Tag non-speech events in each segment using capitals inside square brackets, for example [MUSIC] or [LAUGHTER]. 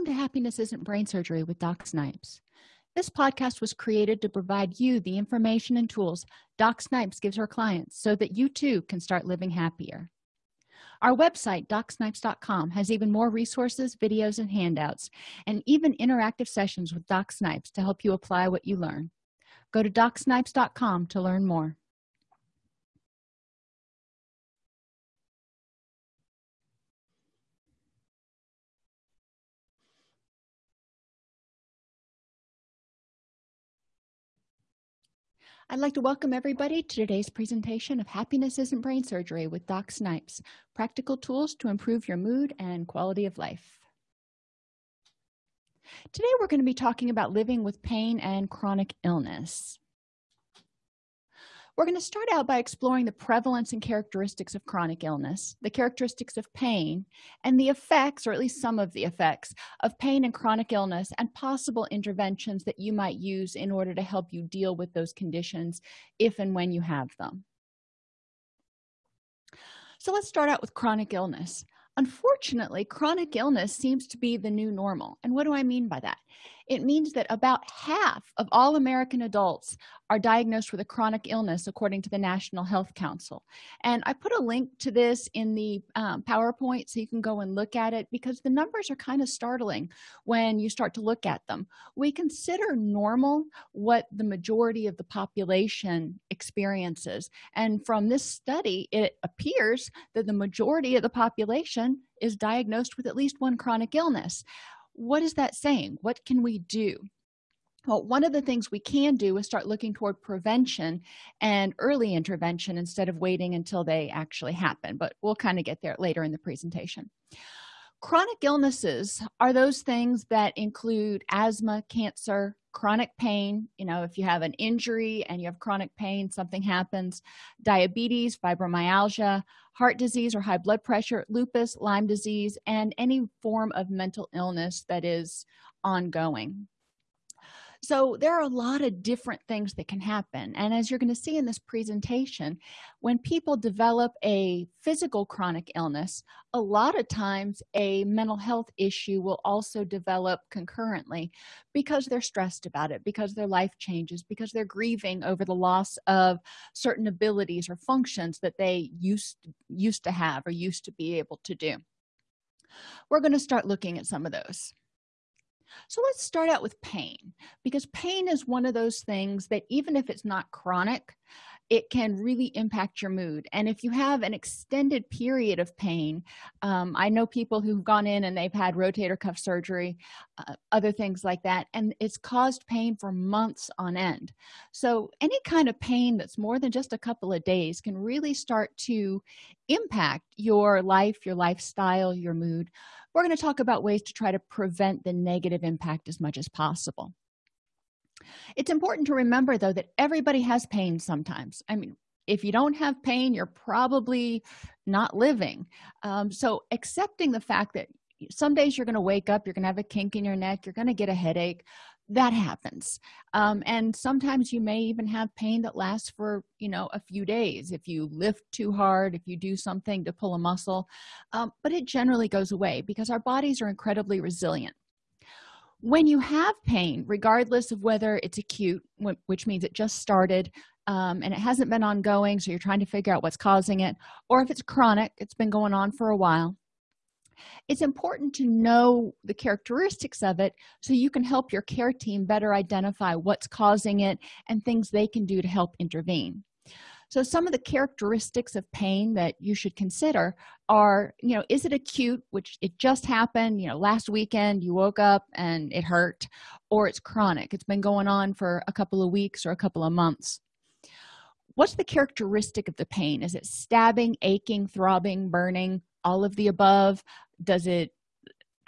welcome to happiness isn't brain surgery with doc snipes. This podcast was created to provide you the information and tools doc snipes gives her clients so that you too can start living happier. Our website docsnipes.com has even more resources videos and handouts and even interactive sessions with doc snipes to help you apply what you learn. Go to docsnipes.com to learn more I'd like to welcome everybody to today's presentation of Happiness Isn't Brain Surgery with Doc Snipes, practical tools to improve your mood and quality of life. Today we're going to be talking about living with pain and chronic illness we're going to start out by exploring the prevalence and characteristics of chronic illness the characteristics of pain and the effects or at least some of the effects of pain and chronic illness and possible interventions that you might use in order to help you deal with those conditions if and when you have them. So let's start out with chronic illness. Unfortunately chronic illness seems to be the new normal. And what do i mean by that it means that about half of all american adults are diagnosed with a chronic illness according to the national health council. And i put a link to this in the um, powerpoint so you can go and look at it because the numbers are kind of startling when you start to look at them. We consider normal what the majority of the population experiences. And from this study it appears that the majority of the population is diagnosed with at least one chronic illness what is that saying? What can we do? Well one of the things we can do is start looking toward prevention and early intervention instead of waiting until they actually happen but we'll kind of get there later in the presentation. Chronic illnesses are those things that include asthma cancer chronic pain you know if you have an injury and you have chronic pain something happens diabetes fibromyalgia heart disease or high blood pressure lupus lyme disease and any form of mental illness that is ongoing so there are a lot of different things that can happen. And as you're going to see in this presentation when people develop a physical chronic illness a lot of times a mental health issue will also develop concurrently because they're stressed about it because their life changes because they're grieving over the loss of certain abilities or functions that they used used to have or used to be able to do. We're going to start looking at some of those so let's start out with pain because pain is one of those things that even if it's not chronic it can really impact your mood. And if you have an extended period of pain um, i know people who've gone in and they've had rotator cuff surgery uh, other things like that and it's caused pain for months on end. So any kind of pain that's more than just a couple of days can really start to impact your life your lifestyle your mood we're going to talk about ways to try to prevent the negative impact as much as possible. It's important to remember though that everybody has pain sometimes. I mean if you don't have pain you're probably not living. Um, so accepting the fact that some days you're going to wake up you're going to have a kink in your neck you're going to get a headache that happens. Um, and sometimes you may even have pain that lasts for you know a few days. If you lift too hard if you do something to pull a muscle um, but it generally goes away because our bodies are incredibly resilient. When you have pain regardless of whether it's acute which means it just started um, and it hasn't been ongoing so you're trying to figure out what's causing it or if it's chronic it's been going on for a while it's important to know the characteristics of it so you can help your care team better identify what's causing it and things they can do to help intervene. So some of the characteristics of pain that you should consider are you know is it acute which it just happened you know last weekend you woke up and it hurt or it's chronic it's been going on for a couple of weeks or a couple of months. What's the characteristic of the pain? Is it stabbing aching throbbing burning all of the above does it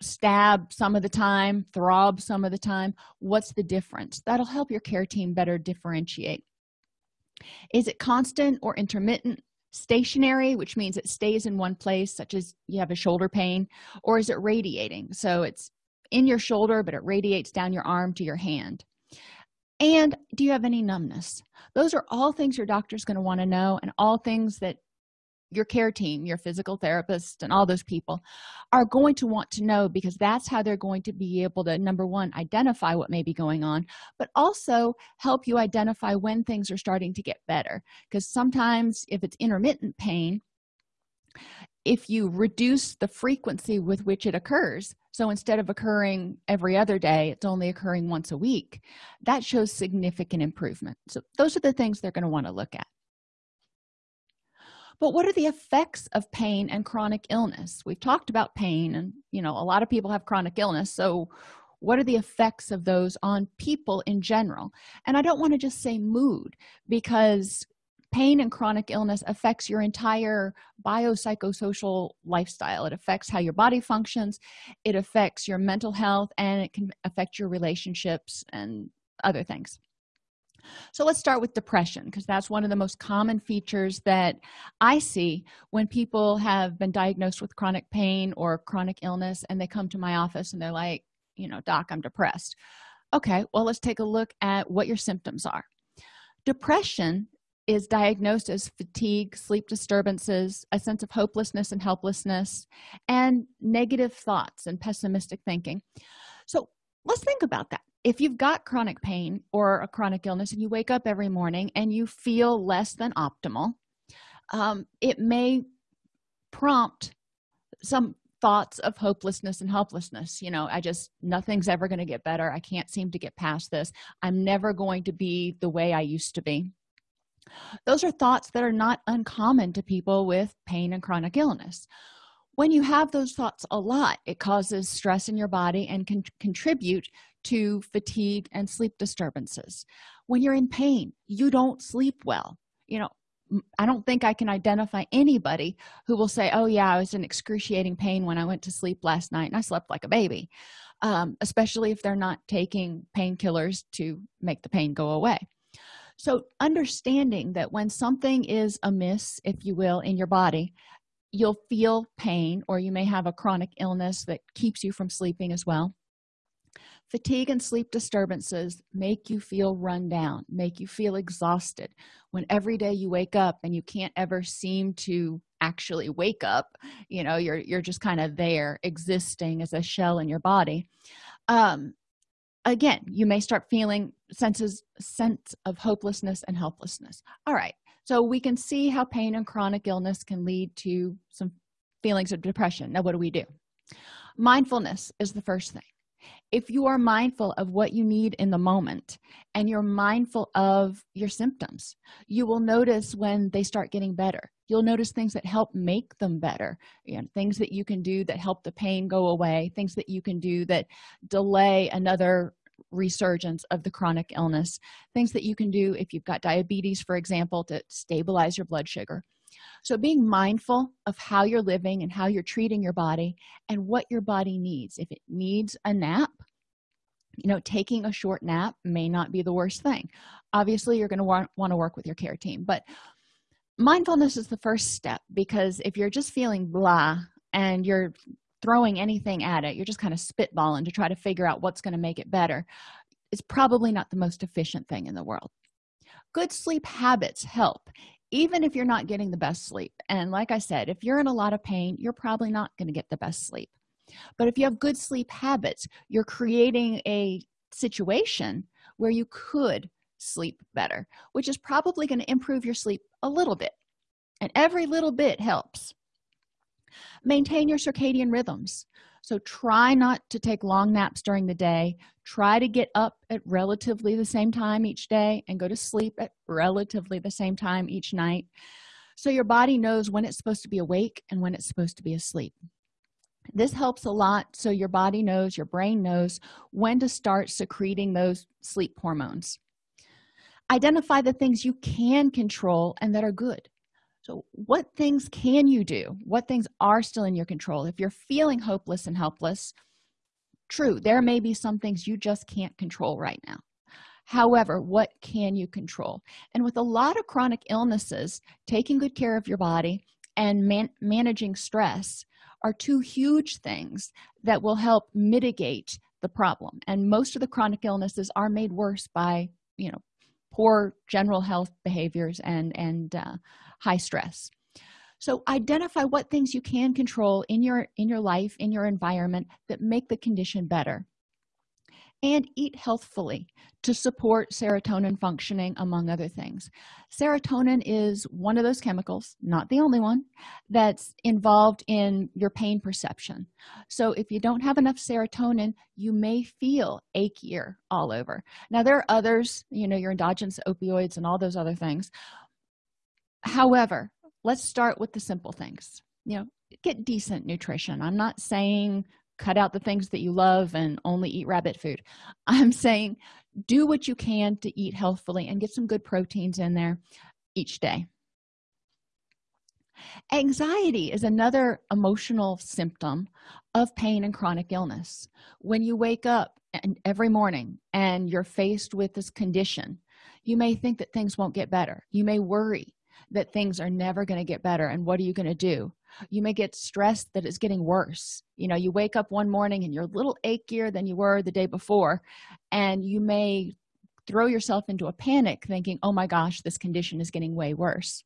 stab some of the time throb some of the time? What's the difference? That'll help your care team better differentiate. Is it constant or intermittent stationary which means it stays in one place such as you have a shoulder pain or is it radiating? So it's in your shoulder but it radiates down your arm to your hand. And do you have any numbness? Those are all things your doctor's going to want to know and all things that your care team your physical therapist and all those people are going to want to know because that's how they're going to be able to number one identify what may be going on but also help you identify when things are starting to get better. Because sometimes if it's intermittent pain if you reduce the frequency with which it occurs so instead of occurring every other day it's only occurring once a week that shows significant improvement. So those are the things they're going to want to look at but what are the effects of pain and chronic illness? We've talked about pain and you know a lot of people have chronic illness. So what are the effects of those on people in general? And i don't want to just say mood because pain and chronic illness affects your entire biopsychosocial lifestyle. It affects how your body functions. It affects your mental health and it can affect your relationships and other things so let's start with depression because that's one of the most common features that i see when people have been diagnosed with chronic pain or chronic illness and they come to my office and they're like you know doc i'm depressed. Okay well let's take a look at what your symptoms are. Depression is diagnosed as fatigue sleep disturbances a sense of hopelessness and helplessness and negative thoughts and pessimistic thinking. So let's think about that if you've got chronic pain or a chronic illness and you wake up every morning and you feel less than optimal um, it may prompt some thoughts of hopelessness and helplessness. You know i just nothing's ever going to get better. I can't seem to get past this. I'm never going to be the way i used to be. Those are thoughts that are not uncommon to people with pain and chronic illness when you have those thoughts a lot it causes stress in your body and can contribute to fatigue and sleep disturbances. When you're in pain you don't sleep well. You know i don't think i can identify anybody who will say oh yeah i was in excruciating pain when i went to sleep last night and i slept like a baby. Um, especially if they're not taking painkillers to make the pain go away. So understanding that when something is amiss if you will in your body you'll feel pain or you may have a chronic illness that keeps you from sleeping as well. Fatigue and sleep disturbances make you feel run down make you feel exhausted. When every day you wake up and you can't ever seem to actually wake up you know you're you're just kind of there existing as a shell in your body. Um again you may start feeling senses sense of hopelessness and helplessness. All right. So we can see how pain and chronic illness can lead to some feelings of depression. Now what do we do? Mindfulness is the first thing. If you are mindful of what you need in the moment and you're mindful of your symptoms you will notice when they start getting better. You'll notice things that help make them better. You know things that you can do that help the pain go away things that you can do that delay another resurgence of the chronic illness things that you can do if you've got diabetes for example to stabilize your blood sugar. So being mindful of how you're living and how you're treating your body and what your body needs. If it needs a nap you know taking a short nap may not be the worst thing. Obviously you're going to want, want to work with your care team but mindfulness is the first step because if you're just feeling blah and you're throwing anything at it. You're just kind of spitballing to try to figure out what's going to make it better. It's probably not the most efficient thing in the world. Good sleep habits help even if you're not getting the best sleep. And like i said if you're in a lot of pain you're probably not going to get the best sleep. But if you have good sleep habits you're creating a situation where you could sleep better which is probably going to improve your sleep a little bit. And every little bit helps maintain your circadian rhythms. So try not to take long naps during the day. Try to get up at relatively the same time each day and go to sleep at relatively the same time each night. So your body knows when it's supposed to be awake and when it's supposed to be asleep. This helps a lot so your body knows your brain knows when to start secreting those sleep hormones. Identify the things you can control and that are good so what things can you do? What things are still in your control? If you're feeling hopeless and helpless true there may be some things you just can't control right now. However what can you control? And with a lot of chronic illnesses taking good care of your body and man managing stress are two huge things that will help mitigate the problem. And most of the chronic illnesses are made worse by you know poor general health behaviors and and uh, high stress. So identify what things you can control in your in your life in your environment that make the condition better. And eat healthfully to support serotonin functioning among other things. Serotonin is one of those chemicals not the only one that's involved in your pain perception. So if you don't have enough serotonin you may feel achier all over. Now there are others you know your endogenous opioids and all those other things however let's start with the simple things. You know get decent nutrition. I'm not saying cut out the things that you love and only eat rabbit food. [LAUGHS] I'm saying do what you can to eat healthfully and get some good proteins in there each day. Anxiety is another emotional symptom of pain and chronic illness. When you wake up and every morning and you're faced with this condition you may think that things won't get better. You may worry that things are never going to get better and what are you going to do? You may get stressed that it's getting worse. You know you wake up one morning and you're a little achier than you were the day before and you may throw yourself into a panic thinking oh my gosh this condition is getting way worse.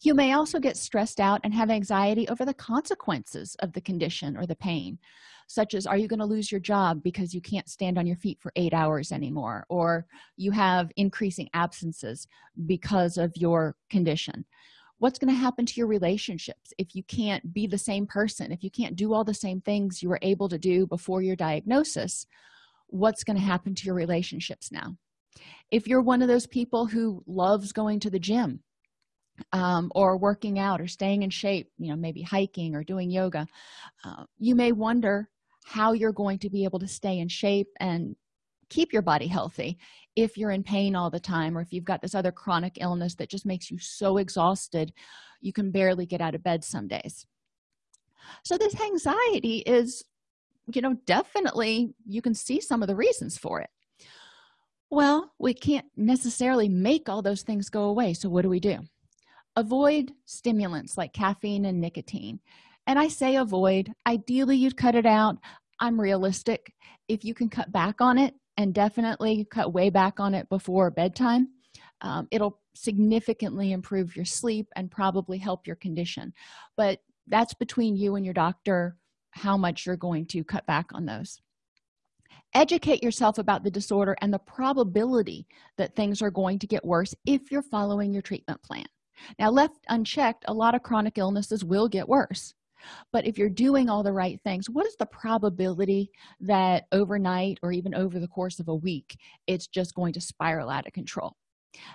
You may also get stressed out and have anxiety over the consequences of the condition or the pain such as are you going to lose your job because you can't stand on your feet for eight hours anymore? Or you have increasing absences because of your condition. What's going to happen to your relationships if you can't be the same person if you can't do all the same things you were able to do before your diagnosis? What's going to happen to your relationships now? If you're one of those people who loves going to the gym um, or working out or staying in shape you know maybe hiking or doing yoga uh, you may wonder how you're going to be able to stay in shape and keep your body healthy if you're in pain all the time or if you've got this other chronic illness that just makes you so exhausted you can barely get out of bed some days. So this anxiety is you know definitely you can see some of the reasons for it. Well we can't necessarily make all those things go away so what do we do? Avoid stimulants like caffeine and nicotine and i say avoid. Ideally you'd cut it out. I'm realistic. If you can cut back on it and definitely cut way back on it before bedtime um, it'll significantly improve your sleep and probably help your condition. But that's between you and your doctor how much you're going to cut back on those. Educate yourself about the disorder and the probability that things are going to get worse if you're following your treatment plan. Now left unchecked a lot of chronic illnesses will get worse but if you're doing all the right things what is the probability that overnight or even over the course of a week it's just going to spiral out of control?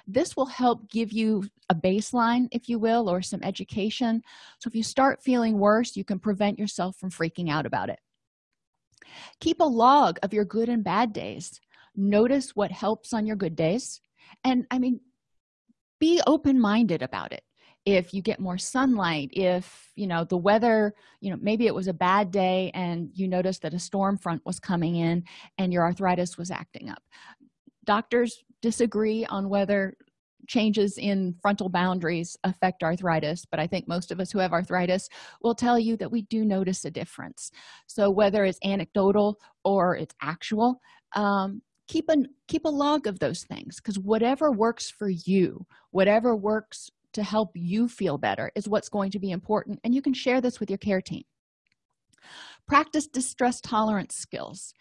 This will help give you a baseline if you will or some education. So if you start feeling worse you can prevent yourself from freaking out about it. Keep a log of your good and bad days. Notice what helps on your good days. And i mean be open-minded about it if you get more sunlight if you know the weather you know maybe it was a bad day and you noticed that a storm front was coming in and your arthritis was acting up. Doctors disagree on whether changes in frontal boundaries affect arthritis but i think most of us who have arthritis will tell you that we do notice a difference. So whether it's anecdotal or it's actual um, keep a keep a log of those things because whatever works for you whatever works to help you feel better is what's going to be important and you can share this with your care team. Practice distress tolerance skills.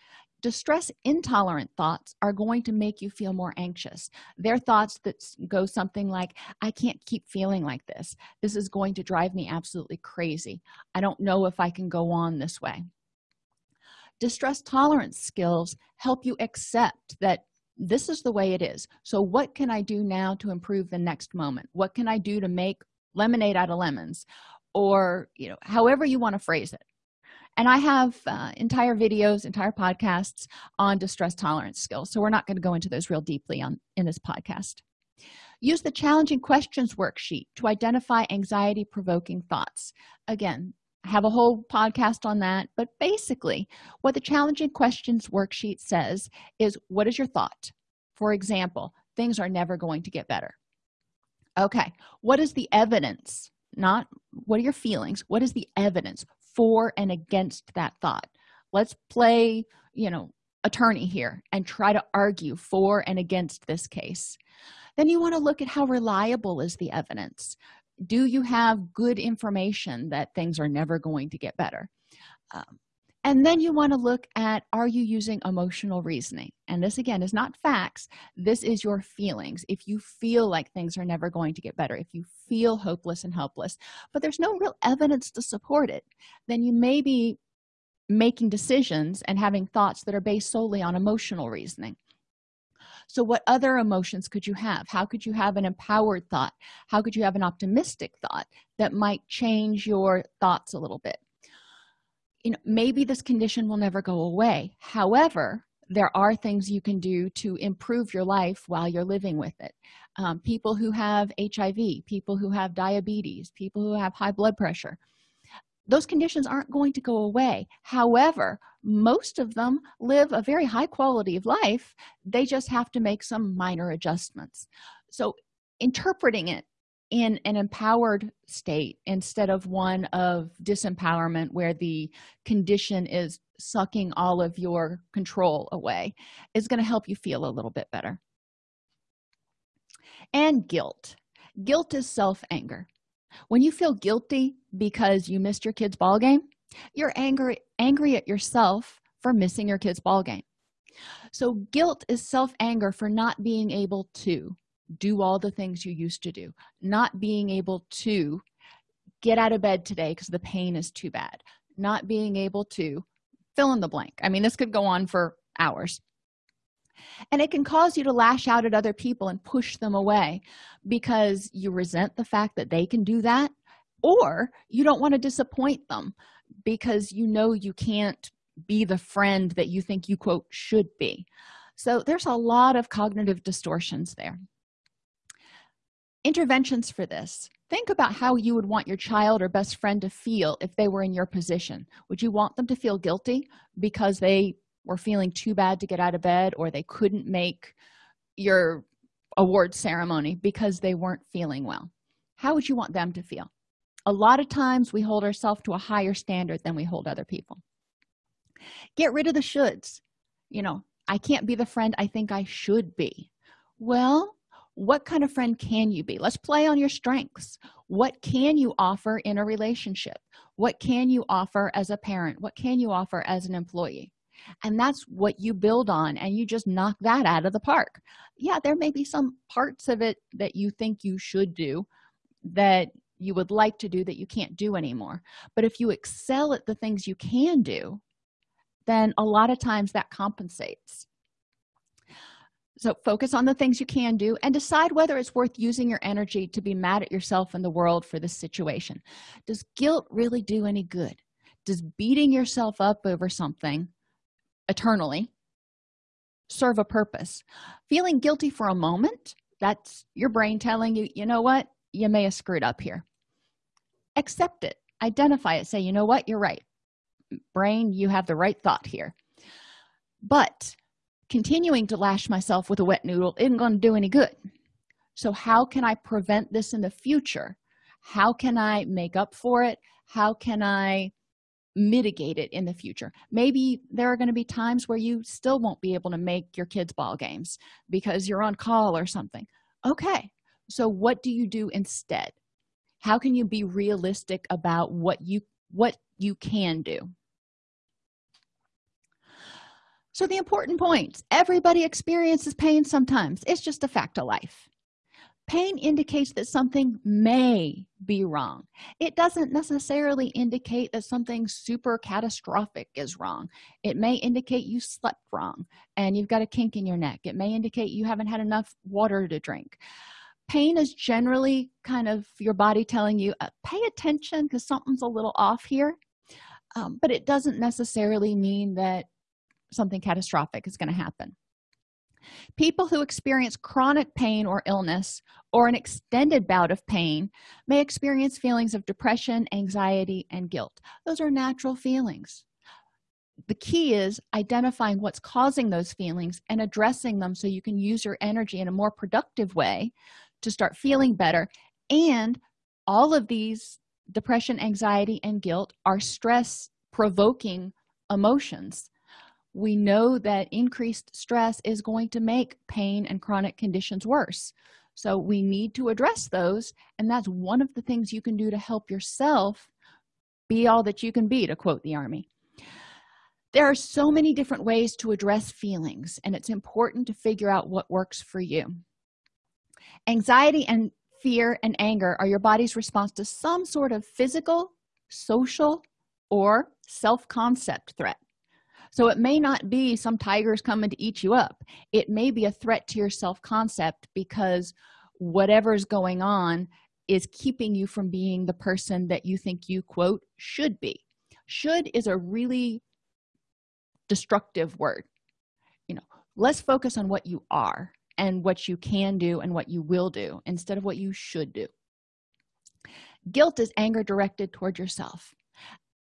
Distress intolerant thoughts are going to make you feel more anxious. They're thoughts that go something like i can't keep feeling like this. This is going to drive me absolutely crazy. I don't know if i can go on this way. Distress tolerance skills help you accept that this is the way it is. So what can i do now to improve the next moment? What can i do to make lemonade out of lemons? Or you know however you want to phrase it. And i have uh, entire videos entire podcasts on distress tolerance skills so we're not going to go into those real deeply on in this podcast. Use the challenging questions worksheet to identify anxiety provoking thoughts. Again I have a whole podcast on that. But basically what the challenging questions worksheet says is what is your thought? For example things are never going to get better. Okay what is the evidence? Not what are your feelings? What is the evidence for and against that thought? Let's play you know attorney here and try to argue for and against this case. Then you want to look at how reliable is the evidence do you have good information that things are never going to get better? Um, and then you want to look at are you using emotional reasoning? And this again is not facts. This is your feelings. If you feel like things are never going to get better if you feel hopeless and helpless but there's no real evidence to support it then you may be making decisions and having thoughts that are based solely on emotional reasoning so what other emotions could you have? How could you have an empowered thought? How could you have an optimistic thought that might change your thoughts a little bit? You know maybe this condition will never go away. However there are things you can do to improve your life while you're living with it. Um, people who have hiv people who have diabetes people who have high blood pressure those conditions aren't going to go away. However most of them live a very high quality of life. They just have to make some minor adjustments. So interpreting it in an empowered state instead of one of disempowerment where the condition is sucking all of your control away is going to help you feel a little bit better. And guilt. Guilt is self-anger when you feel guilty because you missed your kid's ball game you're angry angry at yourself for missing your kid's ball game. So guilt is self-anger for not being able to do all the things you used to do not being able to get out of bed today because the pain is too bad not being able to fill in the blank. I mean this could go on for hours and it can cause you to lash out at other people and push them away because you resent the fact that they can do that or you don't want to disappoint them because you know you can't be the friend that you think you quote should be. So there's a lot of cognitive distortions there. Interventions for this. Think about how you would want your child or best friend to feel if they were in your position. Would you want them to feel guilty because they were feeling too bad to get out of bed or they couldn't make your award ceremony because they weren't feeling well. How would you want them to feel? A lot of times we hold ourselves to a higher standard than we hold other people. Get rid of the shoulds. You know i can't be the friend i think i should be. Well what kind of friend can you be? Let's play on your strengths. What can you offer in a relationship? What can you offer as a parent? What can you offer as an employee and that's what you build on and you just knock that out of the park. Yeah there may be some parts of it that you think you should do that you would like to do that you can't do anymore. But if you excel at the things you can do then a lot of times that compensates. So focus on the things you can do and decide whether it's worth using your energy to be mad at yourself and the world for this situation. Does guilt really do any good? Does beating yourself up over something eternally serve a purpose. Feeling guilty for a moment that's your brain telling you you know what? You may have screwed up here. Accept it. Identify it. Say you know what? You're right. Brain you have the right thought here. But continuing to lash myself with a wet noodle isn't going to do any good. So how can i prevent this in the future? How can i make up for it? How can i mitigate it in the future. Maybe there are going to be times where you still won't be able to make your kids ball games because you're on call or something. Okay so what do you do instead? How can you be realistic about what you what you can do? So the important points. Everybody experiences pain sometimes. It's just a fact of life pain indicates that something may be wrong. It doesn't necessarily indicate that something super catastrophic is wrong. It may indicate you slept wrong and you've got a kink in your neck. It may indicate you haven't had enough water to drink. Pain is generally kind of your body telling you uh, pay attention because something's a little off here. Um, but it doesn't necessarily mean that something catastrophic is going to happen people who experience chronic pain or illness or an extended bout of pain may experience feelings of depression anxiety and guilt. Those are natural feelings. The key is identifying what's causing those feelings and addressing them so you can use your energy in a more productive way to start feeling better. And all of these depression anxiety and guilt are stress provoking emotions we know that increased stress is going to make pain and chronic conditions worse. So we need to address those and that's one of the things you can do to help yourself be all that you can be to quote the army. There are so many different ways to address feelings and it's important to figure out what works for you. Anxiety and fear and anger are your body's response to some sort of physical social or self-concept threat so it may not be some tigers coming to eat you up. It may be a threat to your self-concept because whatever's going on is keeping you from being the person that you think you quote should be. Should is a really destructive word. You know let's focus on what you are and what you can do and what you will do instead of what you should do. Guilt is anger directed toward yourself.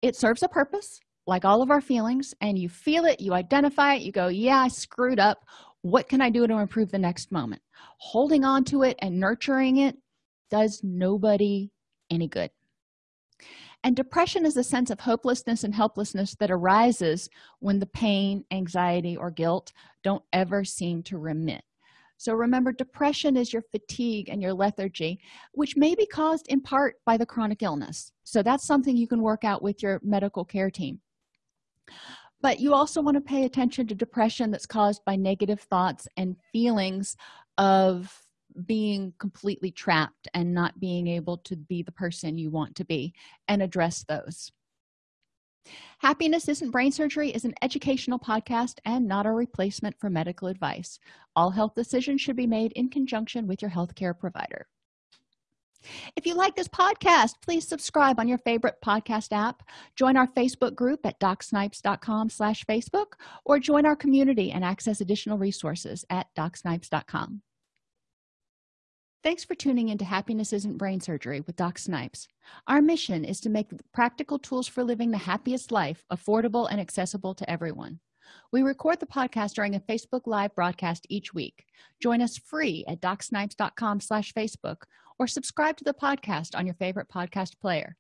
It serves a purpose like all of our feelings and you feel it you identify it you go yeah i screwed up. What can i do to improve the next moment? Holding on to it and nurturing it does nobody any good. And depression is a sense of hopelessness and helplessness that arises when the pain anxiety or guilt don't ever seem to remit. So remember depression is your fatigue and your lethargy which may be caused in part by the chronic illness. So that's something you can work out with your medical care team but you also want to pay attention to depression that's caused by negative thoughts and feelings of being completely trapped and not being able to be the person you want to be and address those. Happiness isn't brain surgery is an educational podcast and not a replacement for medical advice. All health decisions should be made in conjunction with your healthcare provider if you like this podcast please subscribe on your favorite podcast app. Join our facebook group at docsnipes.com slash facebook or join our community and access additional resources at docsnipes.com thanks for tuning into happiness isn't brain surgery with doc snipes. Our mission is to make practical tools for living the happiest life affordable and accessible to everyone. We record the podcast during a facebook live broadcast each week. Join us free at docsnipes.com slash facebook or subscribe to the podcast on your favorite podcast player.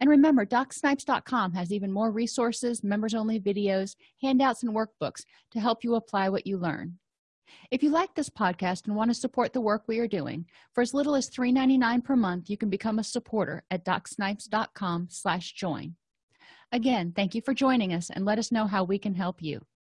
And remember docsnipes.com has even more resources members only videos handouts and workbooks to help you apply what you learn. If you like this podcast and want to support the work we are doing for as little as $3.99 per month you can become a supporter at docsnipes.com slash join. Again thank you for joining us and let us know how we can help you